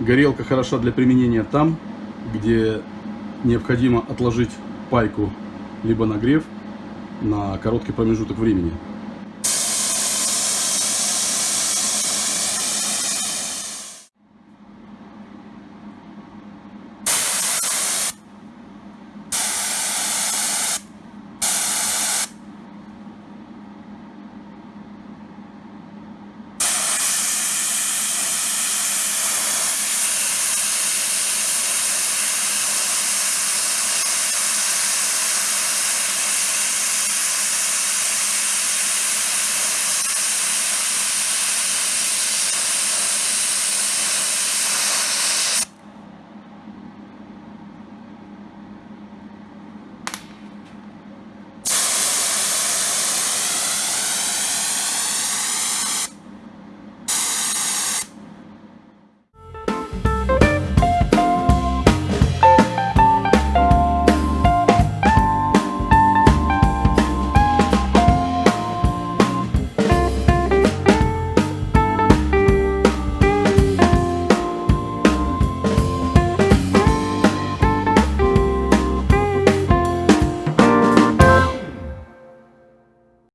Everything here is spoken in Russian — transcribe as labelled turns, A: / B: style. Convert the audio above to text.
A: Горелка хороша для применения там, где необходимо отложить пайку либо нагрев на короткий промежуток времени.